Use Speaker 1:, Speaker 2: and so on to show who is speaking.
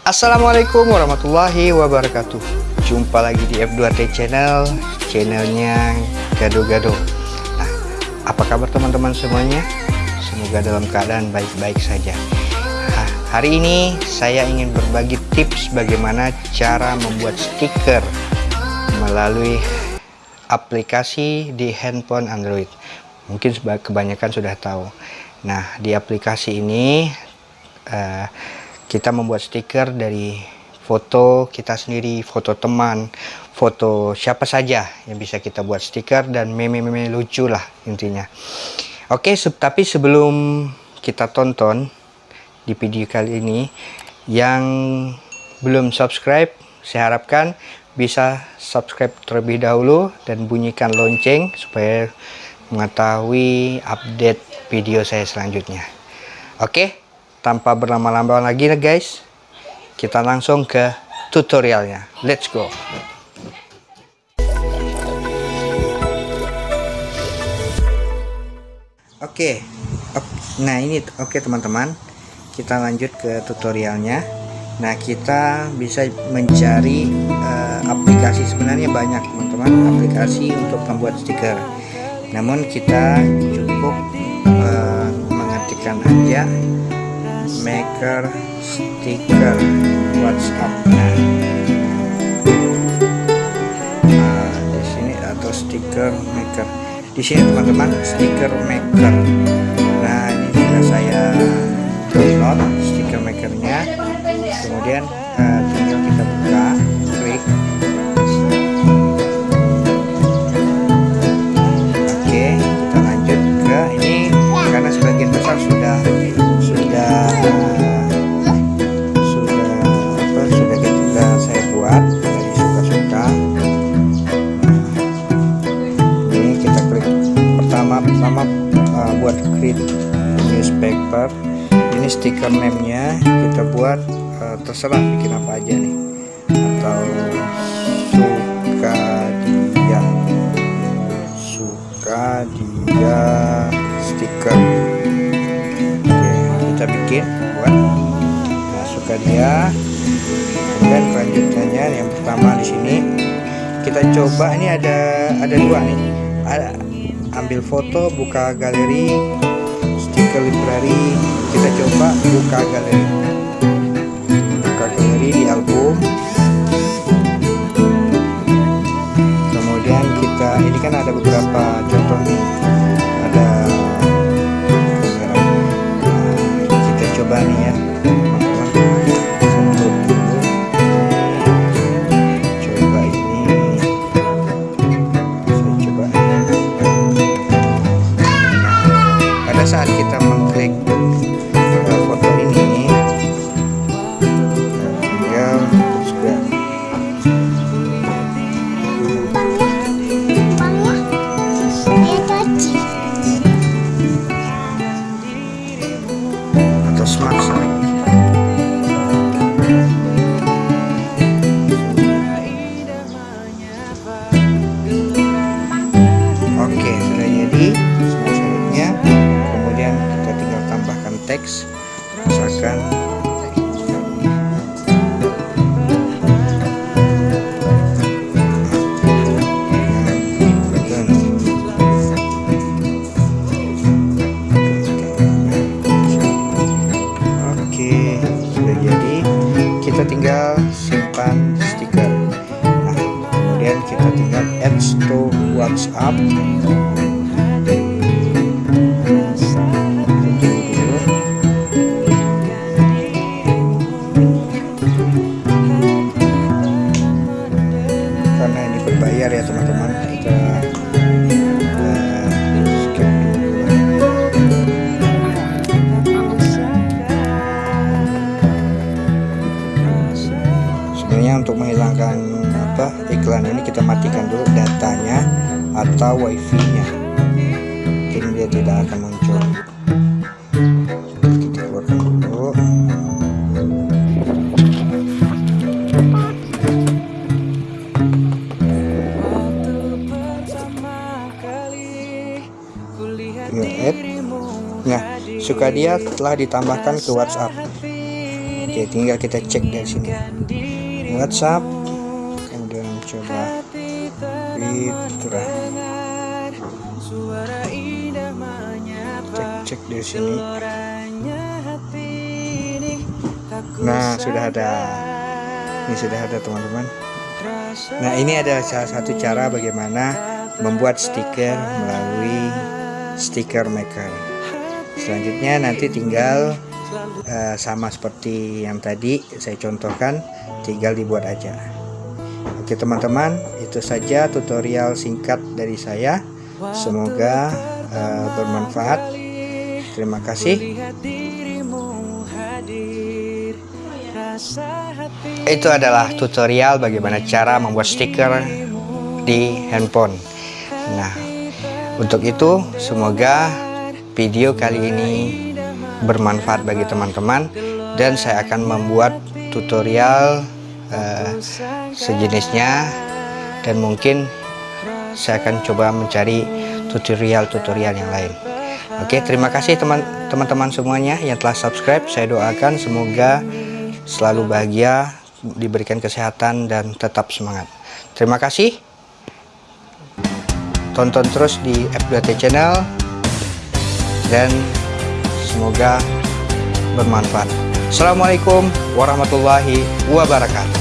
Speaker 1: Assalamualaikum warahmatullahi wabarakatuh. Jumpa lagi di F2T Channel Channelnya Gado-Gado Nah, apa kabar teman-teman semuanya? Semoga dalam keadaan baik-baik saja. Nah, Hari ini saya ingin berbagi tips bagaimana cara membuat stiker Melalui aplikasi di handphone Android. Mungkin kebanyakan sudah tahu. Nah, di aplikasi ini uh, kita membuat stiker dari foto kita sendiri, foto teman, foto siapa saja yang bisa kita buat stiker dan meme-meme lucu lah intinya. Oke, tapi sebelum kita tonton di video kali ini, yang belum subscribe, saya harapkan bisa subscribe terlebih dahulu dan bunyikan lonceng supaya mengetahui update video saya selanjutnya. Oke, tanpa berlama-lama lagi nih guys. Kita langsung ke tutorialnya. Let's go. Oke. Okay. nah ini oke okay, teman-teman. Kita lanjut ke tutorialnya. Nah kita bisa mencari uh, aplikasi. Sebenarnya banyak teman-teman aplikasi untuk membuat stiker. Namun kita cukup uh, mengetikkan aja maker stiker WhatsApp. Nah, nah di sini atau stiker maker. Di sini teman-teman stiker maker. Nah ini sudah saya download stiker makernya. Kemudian uh, tinggal kita stiker name-nya kita buat uh, terserah bikin apa aja nih. Atau suka dia suka dia stiker. Oke kita bikin buat. Nah suka dia. Kemudian kelanjutannya yang pertama di sini. Kita coba ini ada ada dua nih. Ada ambil foto buka galeri stiker library coba buka galeri. Buka galeri di album. Kemudian kita ini kan ada beberapa contoh nih teks misalkan oke sudah jadi. Kita tinggal simpan stiker. Nah kemudian kita tinggal add to WhatsApp berbayar ya teman-teman. Kita dulu sebenarnya untuk menghilangkan apa iklan ini kita matikan dulu datanya atau wifi nya mungkin dia tidak akan suka dia telah ditambahkan ke WhatsApp. Oke tinggal kita cek dari sini. WhatsApp kemudian coba. Fitra cek cek dari sini. Nah sudah ada. Ini sudah ada teman-teman. Nah ini adalah salah satu cara bagaimana membuat stiker melalui stiker maker selanjutnya nanti tinggal uh, sama seperti yang tadi saya contohkan tinggal dibuat aja. Oke teman-teman itu saja tutorial singkat dari saya. Semoga uh, bermanfaat. Terima kasih. Itu adalah tutorial bagaimana cara membuat stiker di handphone. Nah untuk itu semoga video kali ini bermanfaat bagi teman-teman dan saya akan membuat tutorial uh, sejenisnya dan mungkin saya akan coba mencari tutorial-tutorial yang lain. Oke terima kasih teman-teman semuanya yang telah subscribe. Saya doakan semoga selalu bahagia diberikan kesehatan dan tetap semangat. Terima kasih. Tonton terus di F2T channel dan semoga bermanfaat. Assalamualaikum warahmatullahi wabarakatuh